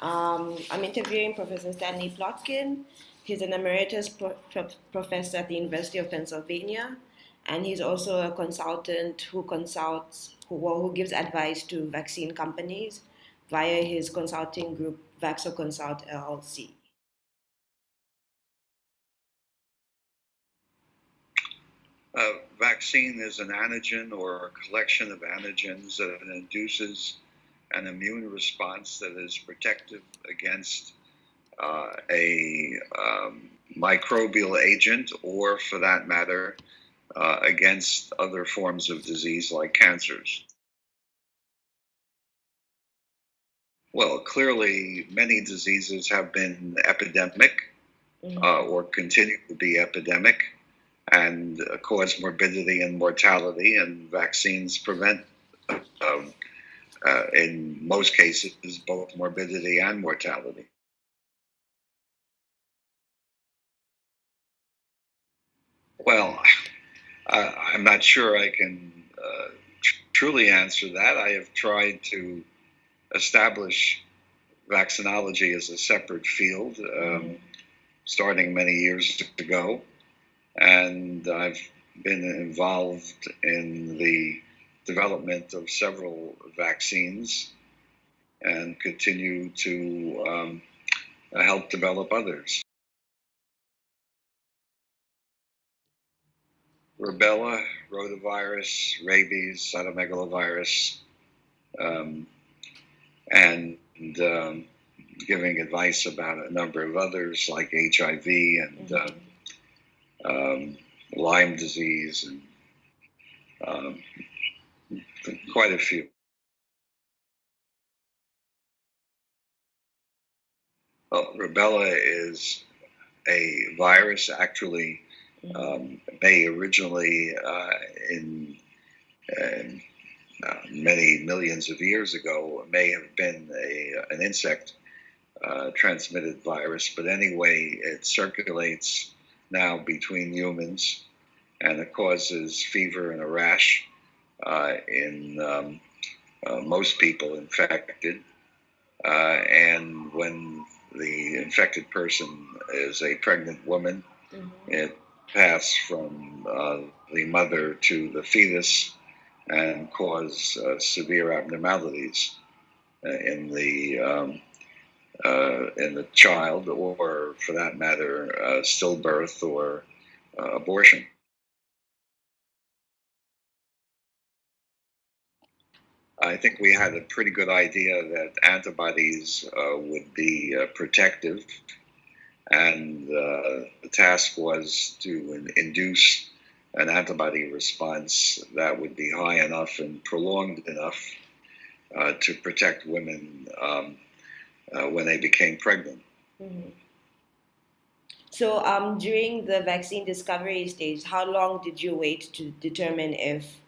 Um, I'm interviewing Professor Stanley Plotkin. He's an emeritus pro- pro- professor at the University of Pennsylvania, and he's also a consultant who consults, who, who gives advice to vaccine companies via his consulting group, VaxoConsult LLC. A vaccine is an antigen or a collection of antigens that induces an immune response that is protective against uh, a um, microbial agent or, for that matter, uh, against other forms of disease like cancers. Well, clearly, many diseases have been epidemic mm-hmm. uh, or continue to be epidemic and cause morbidity and mortality, and vaccines prevent, um, uh, in most cases, both morbidity and mortality. Well, I'm not sure I can uh, tr- truly answer that. I have tried to establish vaccinology as a separate field, um, mm-hmm. starting many years ago. And I've been involved in the development of several vaccines and continue to um, help develop others. Rubella, rotavirus, rabies, cytomegalovirus, um, and um, giving advice about a number of others like HIV and mm-hmm. um, Lyme disease and um, quite a few. Well, rubella is a virus actually um, may originally uh, in, uh, many millions of years ago may have been a, an insect uh, transmitted virus, but anyway, it circulates now between humans and it causes fever and a rash in um, uh, most people infected. Uh, and when the infected person is a pregnant woman, mm-hmm. it passes from uh, the mother to the fetus and cause uh, severe abnormalities uh, in the um, uh, in the child, or for that matter, uh, stillbirth or uh, abortion. I think we had a pretty good idea that antibodies uh, would be protective, and the task was to induce an antibody response that would be high enough and prolonged enough uh, to protect women um, uh, when they became pregnant. Mm-hmm. So, um, during the vaccine discovery stage, how long did you wait to determine if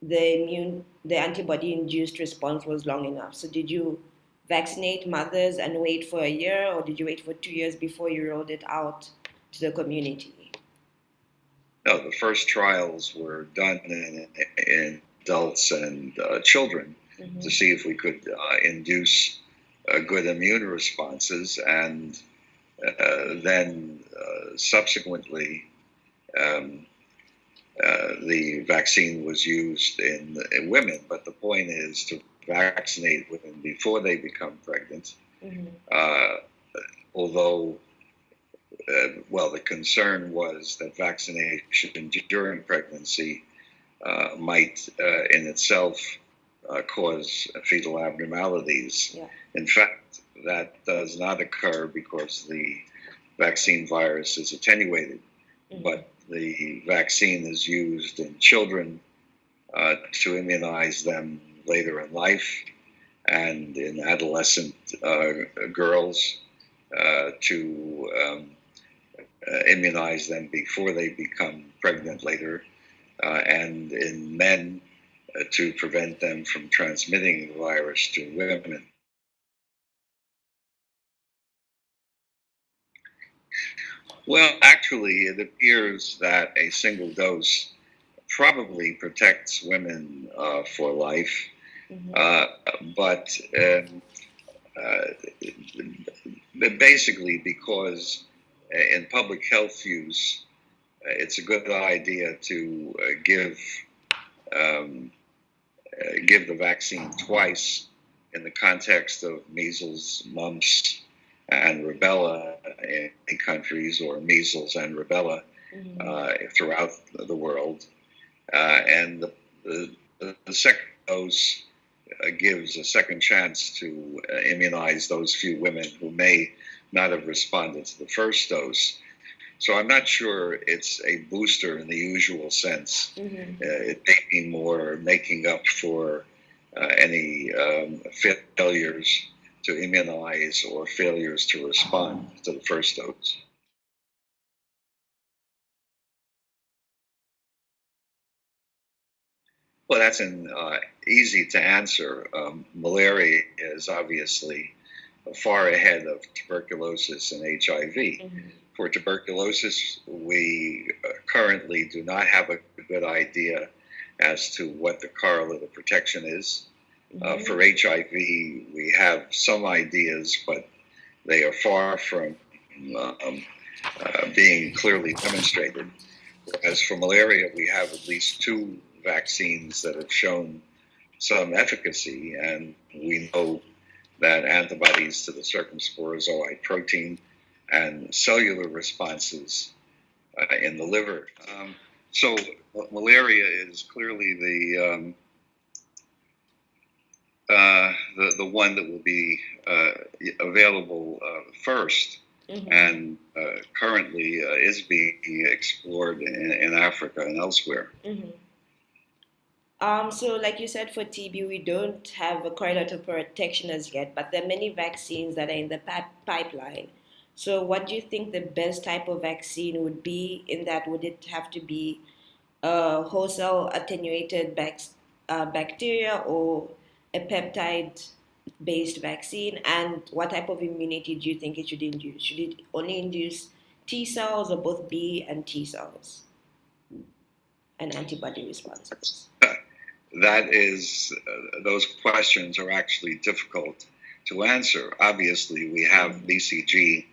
the immune, the antibody-induced response was long enough? So, did you vaccinate mothers and wait for a year, or did you wait for two years before you rolled it out to the community? No, the first trials were done in, in adults and uh, children mm-hmm. to see if we could uh, induce uh, good immune responses, and uh, then uh, subsequently, um, uh, the vaccine was used in, in, women. But the point is to vaccinate women before they become pregnant. Mm-hmm. although uh, well, the concern was that vaccination during pregnancy uh, might uh, in itself uh, cause fetal abnormalities. Yeah. In fact, that does not occur because the vaccine virus is attenuated, mm-hmm. but the vaccine is used in children uh, to immunize them later in life and in adolescent uh, girls to um, uh, immunize them before they become pregnant later, uh, and in men uh, to prevent them from transmitting the virus to women. Well, actually, it appears that a single dose probably protects women uh, for life, mm-hmm. uh, but um, basically because in public health use, it's a good idea to give um, give the vaccine twice in the context of measles, mumps, and rubella in countries, or measles and rubella mm-hmm. uh, throughout the world. Uh, and the, the, the, second dose uh, gives a second chance to uh, immunize those few women who may not have responded to the first dose. So I'm not sure it's a booster in the usual sense. Mm-hmm. Uh, it may be more making up for uh, any um, failures to immunize or failures to respond to the first dose. Well, that's an uh, easy to answer. Um, malaria is obviously far ahead of tuberculosis and HIV. Mm-hmm. For tuberculosis, we uh, currently do not have a good idea as to what the correlate of protection is. Uh, mm-hmm. Uh, for HIV, we have some ideas, but they are far from um, uh, being clearly demonstrated. As for malaria, we have at least two vaccines that have shown some efficacy, and we know that antibodies to the circumsporozoite protein and cellular responses uh, in the liver. Um, so malaria is clearly the um, uh, the, the one that will be uh, available uh, first mm-hmm. and uh, currently uh, is being explored in, in, Africa and elsewhere. Mm-hmm. Um, so, like you said, for TB, we don't have a correlate of protection as yet, but there are many vaccines that are in the pipeline. So, what do you think the best type of vaccine would be? In that, would it have to be a whole cell attenuated bac- uh, bacteria or a peptide based vaccine? And what type of immunity do you think it should induce? Should it only induce T cells or both B and T cells and antibody responses? That is, uh, those questions are actually difficult to answer. Obviously, we have. BCG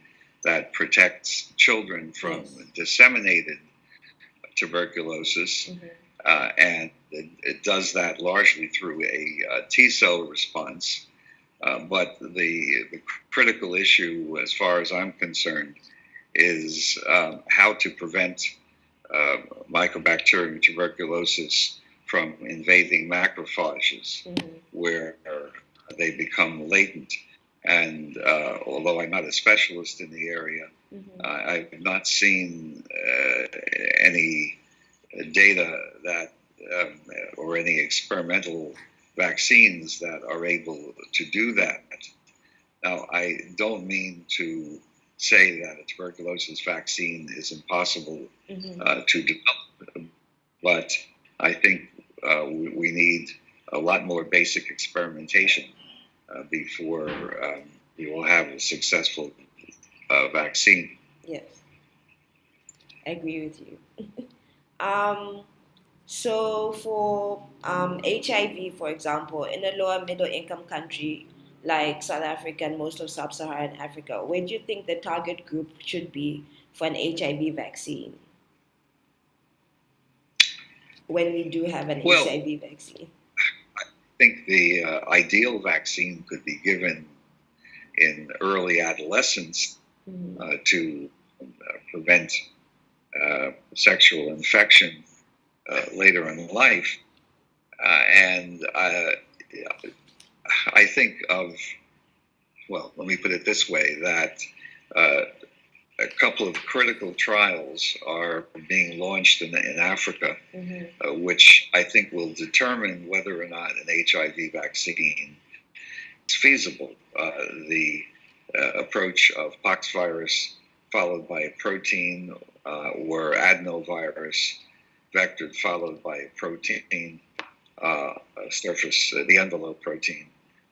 that protects children from yes. disseminated tuberculosis. Mm-hmm. Uh, and it, it, does that largely through a uh, T cell response. Uh, but the, the, critical issue, as far as I'm concerned, is um, how to prevent uh, mycobacterium tuberculosis from invading macrophages, mm-hmm. where they become latent. And uh, although I'm not a specialist in the area, mm-hmm. I've not seen uh, any data that, um, or any experimental vaccines that are able to do that. Now, I don't mean to say that a tuberculosis vaccine is impossible mm-hmm. uh, to develop, but I think uh, we, we, need a lot more basic experimentation uh, before um, we will have a successful uh, vaccine. Yes, I agree with you. Um, so for um, HIV, for example, in a lower middle income country like South Africa and most of sub-Saharan Africa, where do you think the target group should be for an HIV vaccine? When we do have an well, HIV vaccine. I think the uh, ideal vaccine could be given in early adolescence mm-hmm. uh, to uh, prevent uh, sexual infection uh, later in life. Uh, and I think of, well, let me put it this way that a couple of critical trials are being launched in, in Africa, mm-hmm. uh, which I think will determine whether or not an HIV vaccine is feasible. Uh, the uh, approach of poxvirus followed by a protein uh, or adenovirus vectored followed by a protein, uh, a surface, uh, the envelope protein.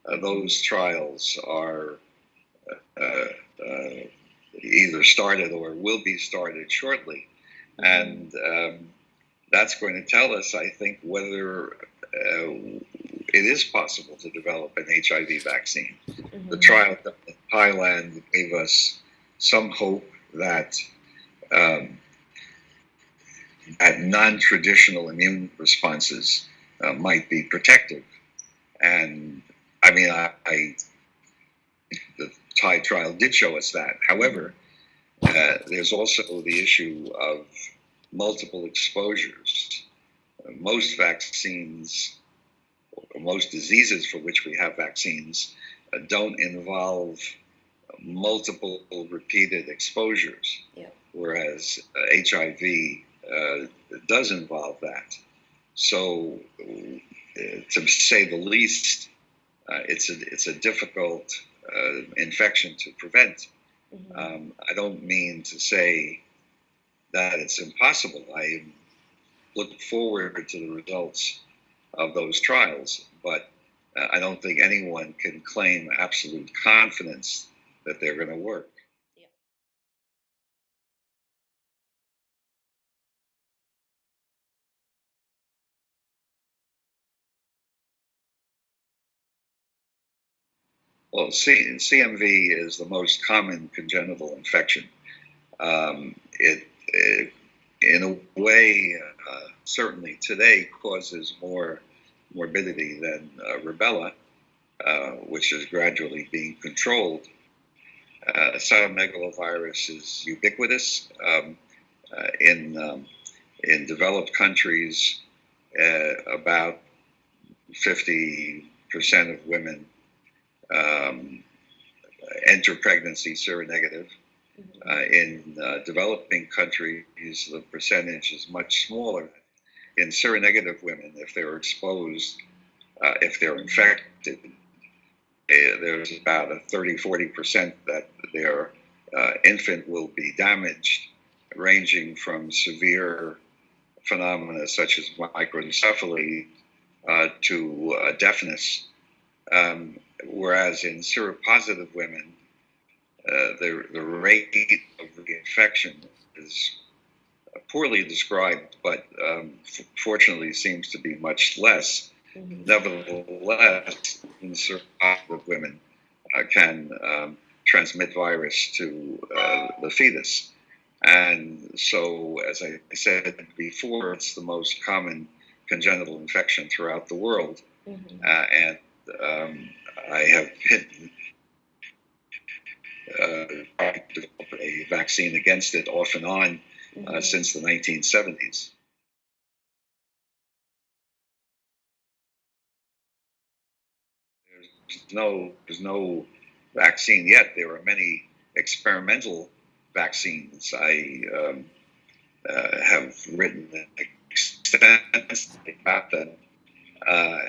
Uh, those trials are uh, uh, either started or will be started shortly. And um, that's going to tell us, I think, whether it is possible to develop an HIV vaccine. Mhm. The trial in Thailand gave us some hope that um, that non-traditional immune responses uh, might be protective. And I mean, I, I the Thai trial did show us that. However, uh, there's also the issue of multiple exposures. Most vaccines, or most diseases for which we have vaccines, uh, don't involve multiple repeated exposures, Yeah. whereas uh, HIV uh, does involve that. So, uh, to say the least, uh, it's a it's a difficult uh, infection to prevent. Mhm. Um, I don't mean to say that it's impossible. I look forward to the results of those trials, but uh, I don't think anyone can claim absolute confidence that they're going to work. Well, C- CMV is the most common congenital infection. Um, it, it, in a way, uh, certainly today causes more morbidity than uh, rubella, uh, which is gradually being controlled. Uh, cytomegalovirus is ubiquitous um, uh, in um, in developed countries. Uh, about 50% of women um, enter pregnancy seronegative. Mhm. Uh, in uh, developing countries, the percentage is much smaller. In seronegative women, if they're exposed, uh, if they're infected, there's about a 30 40% that their uh, infant will be damaged, ranging from severe phenomena such as microencephaly uh, to uh, deafness. Um, whereas in seropositive women, uh, the, the rate of reinfection is poorly described, but um, fortunately seems to be much less. Mhm. Nevertheless, in seropositive women uh, can um, transmit virus to uh, the fetus. And so, as I said before, it's the most common congenital infection throughout the world. Mhm. Uh, and um, I have been uh, trying to develop a vaccine against it off and on uh, Mhm. since the 1970s. There's no, there's no vaccine yet. There are many experimental vaccines. I um, uh, have written extensively about them, uh,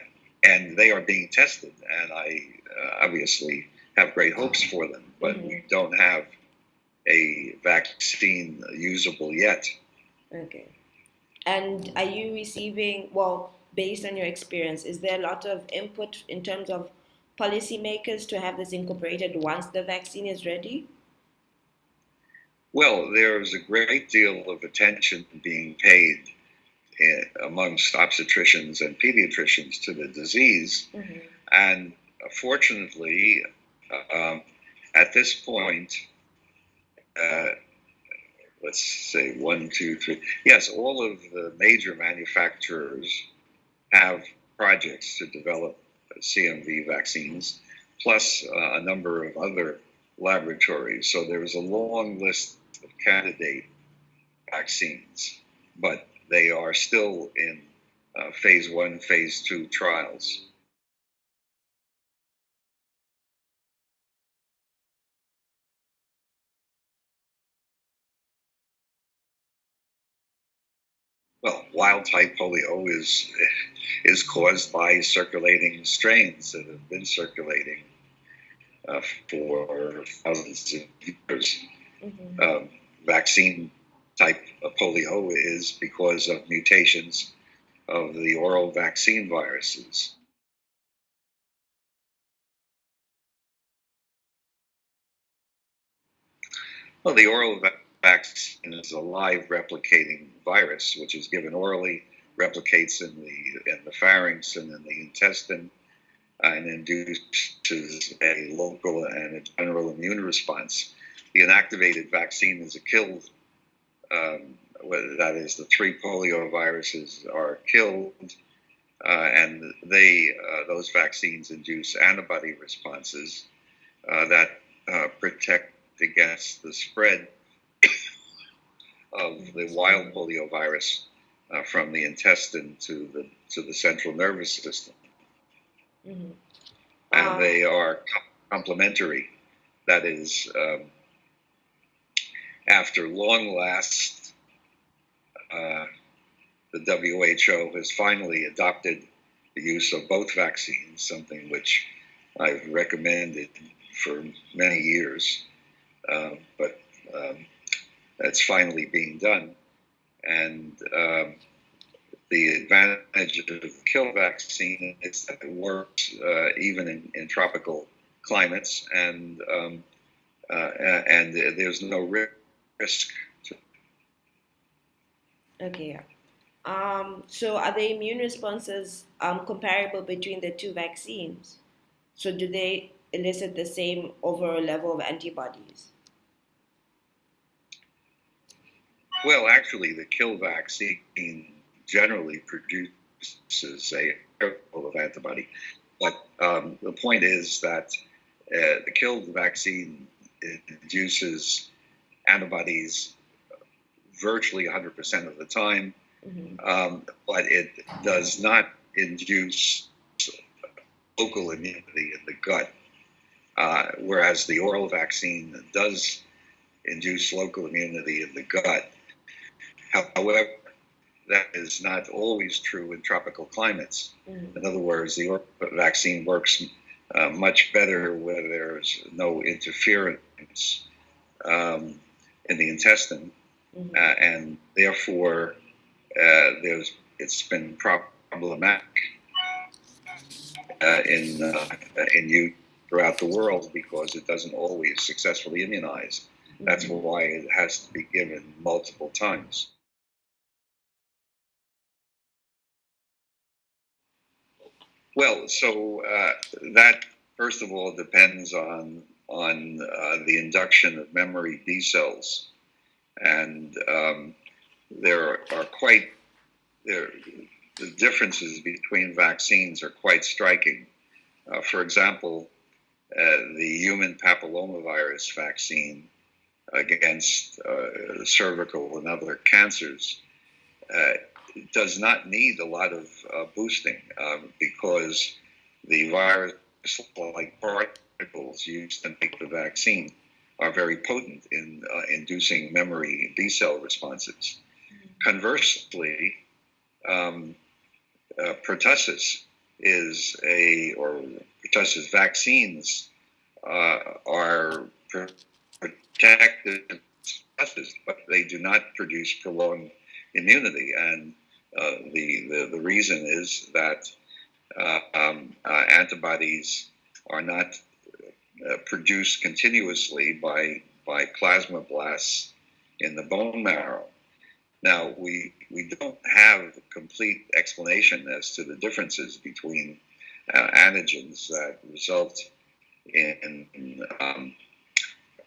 and they are being tested. And I uh, obviously have great hopes for them, but we don't have a vaccine usable yet. Okay. And are you receiving, well, based on your experience, is there a lot of input in terms of policymakers to have this incorporated once the vaccine is ready? Well, there's a great deal of attention being paid eh, amongst obstetricians and pediatricians to the disease. Mhm. And fortunately, um, at this point, uh, let's say one, two, three. Yes, all of the major manufacturers have projects to develop CMV vaccines, plus uh, a number of other laboratories. So there is a long list of candidate vaccines, but they are still in uh, phase one, phase two trials. Well, wild type polio is is caused by circulating strains that have been circulating uh, for thousands of years. Mhm. Um, vaccine type of polio is because of mutations of the oral vaccine viruses. Well, the oral va- vaccine is a live replicating virus, which is given orally replicates in the in the pharynx and in the intestine, uh, and induces a local and a general immune response. The inactivated vaccine is a kill. Um, that is, the three polio viruses are killed, uh, and they uh, those vaccines induce antibody responses uh, that uh, protect against the spread of the wild polio virus uh, from the intestine to the to the central nervous system, mm-hmm. and um, they are complementary. That is, um, after long last, uh, the WHO has finally adopted the use of both vaccines, something which I've recommended for many years, uh, but um, that's finally being done. And um, the advantage of the kill vaccine is that it works uh, even in, in, tropical climates, and um, uh, and there's no risk. Okay. Um, so, are the immune responses um, comparable between the two vaccines? So, do they elicit the same overall level of antibodies? Well, actually, the kill vaccine generally produces a level of antibody. But um, the point is that uh, the kill vaccine induces antibodies virtually 100% of the time, mm-hmm. um, but it does not induce local immunity in the gut. Uh, whereas the oral vaccine does induce local immunity in the gut. However, that is not always true in tropical climates. Mm. In other words, the vaccine works uh, much better where there's no interference um, in the intestine, mm-hmm. uh, and therefore uh, there's it's been problematic uh, in uh, in youth throughout the world because it doesn't always successfully immunize. That's mm-hmm. why it has to be given multiple times. Well, so uh, that first of all depends on on uh, the induction of memory B cells, and um, there are quite there the differences between vaccines are quite striking. Uh, for example, uh, the human papillomavirus vaccine against uh, cervical and other cancers uh, does not need a lot of uh, boosting um, because the virus like particles used to make the vaccine are very potent in uh, inducing memory B cell responses. Mm-hmm. Conversely, um, uh, pertussis is a, or pertussis vaccines uh, are protected, but they do not produce prolonged immunity. And uh, the, the, the reason is that uh, um, uh, antibodies are not produced continuously by by plasmablasts in the bone marrow. Now we we don't have a complete explanation as to the differences between uh, antigens that result in in, um,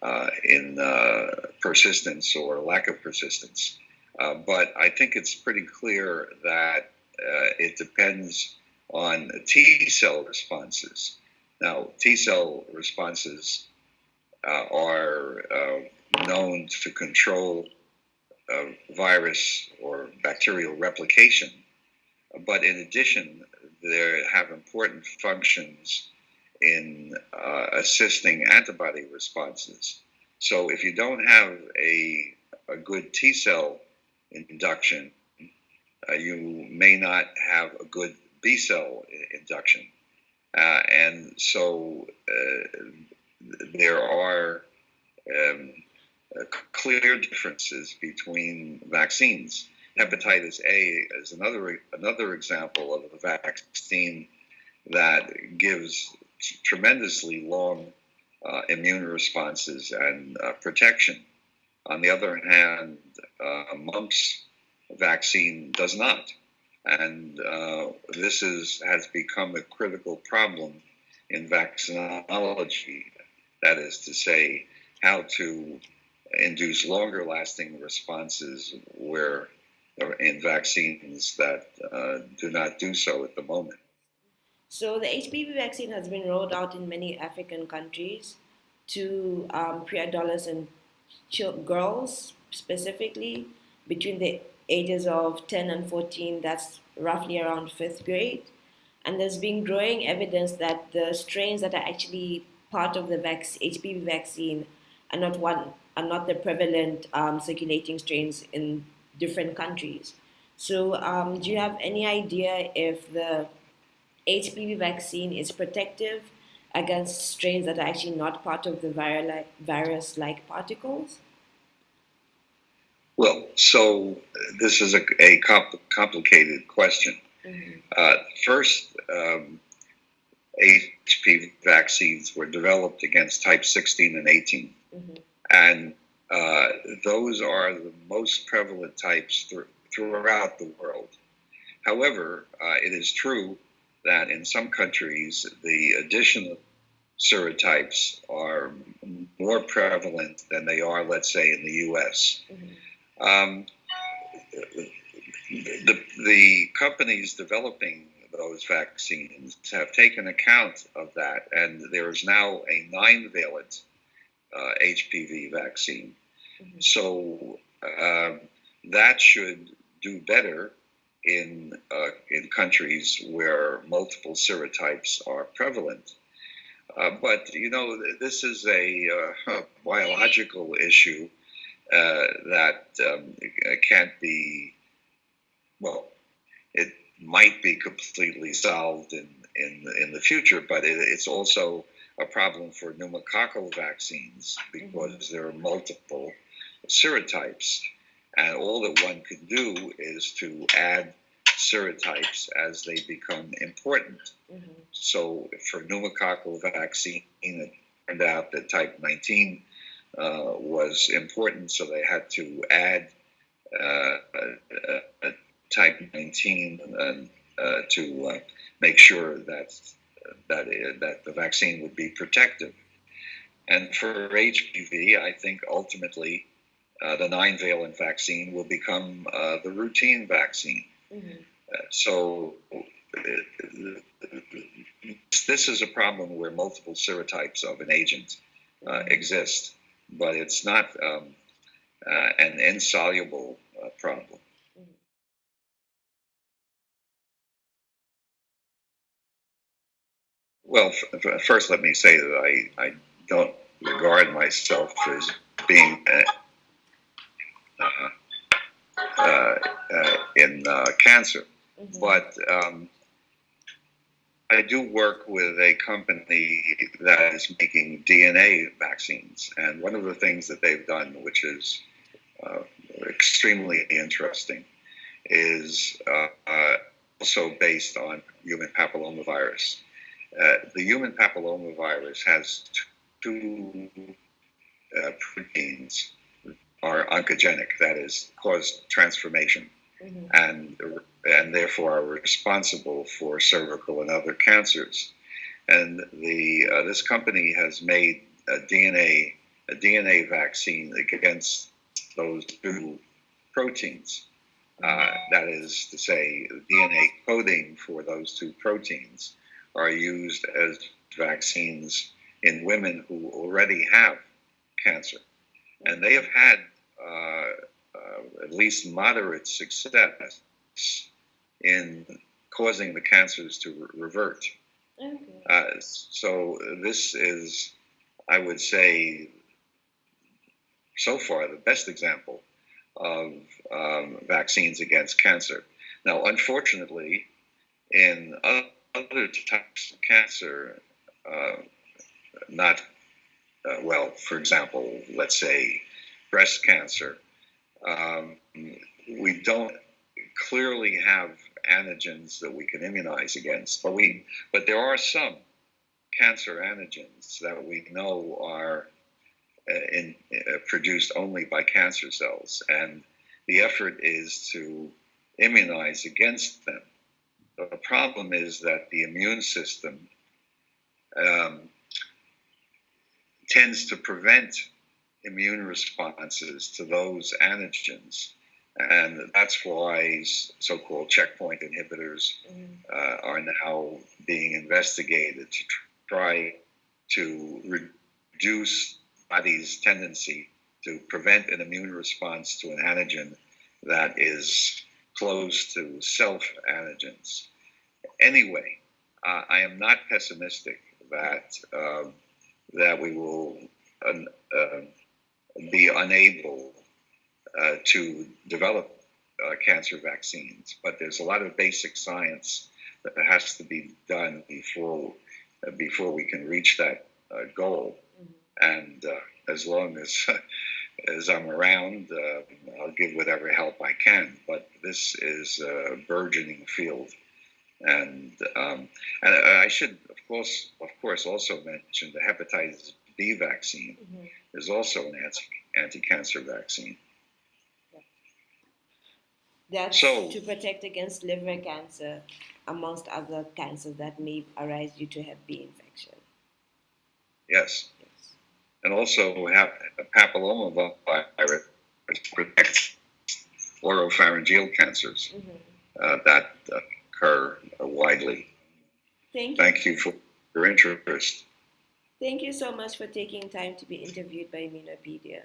uh, in uh, persistence or lack of persistence. Uh, but I think it's pretty clear that uh, it depends on T cell responses. Now, T cell responses uh, are uh, known to control uh, virus or bacterial replication, but in addition, they have important functions in assisting antibody responses. So, if you don't have a, a good T cell induction, uh, you may not have a good B cell induction. Uh, and so uh, there are um, uh, clear differences between vaccines. Hepatitis A is another another example of a vaccine that gives tremendously long uh, immune responses and uh, protection. On the other hand, uh, mumps vaccine does not. And uh, this is, has become a critical problem in vaccinology. That is to say, how to induce longer lasting responses where in vaccines that uh, do not do so at the moment. So the HPV vaccine has been rolled out in many African countries to um, pre-adolescent girls specifically between the ages of 10 and 14. That's roughly around fifth grade. And there's been growing evidence that the strains that are actually part of the vac- HPV vaccine are not one are not the prevalent um, circulating strains in different countries. So, um, do you have any idea if the HPV vaccine is protective against strains that are actually not part of the virus like particles? Well, so this is a, a comp- complicated question. Mm-hmm. Uh, first, um, HPV vaccines were developed against type 16 and 18. Mm-hmm. And uh, those are the most prevalent types th- throughout the world. However, uh, it is true that in some countries, the additional serotypes are more prevalent than they are, let's say, in the US. Mm-hmm. Um, the, the companies developing those vaccines have taken account of that, and there is now a nine valent uh, HPV vaccine. Mm-hmm. So uh, that should do better in uh, in countries where multiple serotypes are prevalent. Uh, but you know, this is a, uh, a biological issue uh, that um, can't be well. It might be completely solved in in in the future, but it, it's also a problem for pneumococcal vaccines because mm-hmm. there are multiple serotypes. And all that one can do is to add serotypes as they become important. Mm-hmm. So for pneumococcal vaccine, it turned out that type 19 uh, was important, so they had to add uh, type 19 uh, to uh, make sure that that that the vaccine would be protective. And for HPV, I think ultimately uh, the nine valent vaccine will become uh, the routine vaccine. Mm-hmm. Uh, so this is a problem where multiple serotypes of an agent uh, mm-hmm. exist, but it's not um, uh, an insoluble problem. Well, f- first, let me say that I, I don't regard myself as being in uh, cancer, mm-hmm. but um, I do work with a company that is making DNA vaccines. And one of the things that they've done, which is uh, extremely interesting, is uh, also based on human papillomavirus. Uh, the human papillomavirus has two uh, proteins are oncogenic, that is, cause transformation, mm-hmm. and and therefore are responsible for cervical and other cancers. And the uh, this company has made a DNA a DNA vaccine against those two proteins. Uh, that is to say, DNA coding for those two proteins are used as vaccines in women who already have cancer. And they have had at least moderate success in causing the cancers to re- revert. Okay. Uh, so this is, I would say, so far the best example of um, vaccines against cancer. Now, unfortunately, in other types of cancer, uh, not uh, well, for example, let's say breast cancer, um, we don't clearly have antigens that we can immunize against, but we but there are some cancer antigens that we know are uh, in, uh, produced only by cancer cells, and the effort is to immunize against them. The problem is that the immune system um, tends to prevent immune responses to those antigens. And that's why so called checkpoint inhibitors Mhm. uh, are now being investigated to try to reduce body's tendency to prevent an immune response to an antigen that is close to self antigens. Anyway, uh, I am not pessimistic that um that we will un- uh, be unable uh, to develop uh, cancer vaccines, but there's a lot of basic science that has to be done before uh, before we can reach that uh, goal. Mhm. And uh, as long as as I'm around, uh, I'll give whatever help I can. But this is a burgeoning field, and um, and I should, of course, of course, also mention the hepatitis B vaccine Mhm. is also an anti anti-cancer vaccine. That's So- to protect against liver cancer, amongst other cancers that may arise due to Hep B infection. Yes, Yes. and also have papilloma virus protects oropharyngeal cancers Mhm. uh, that occur widely. Thank you. Thank you for your interest. Thank you so much for taking time to be interviewed by Immunopedia.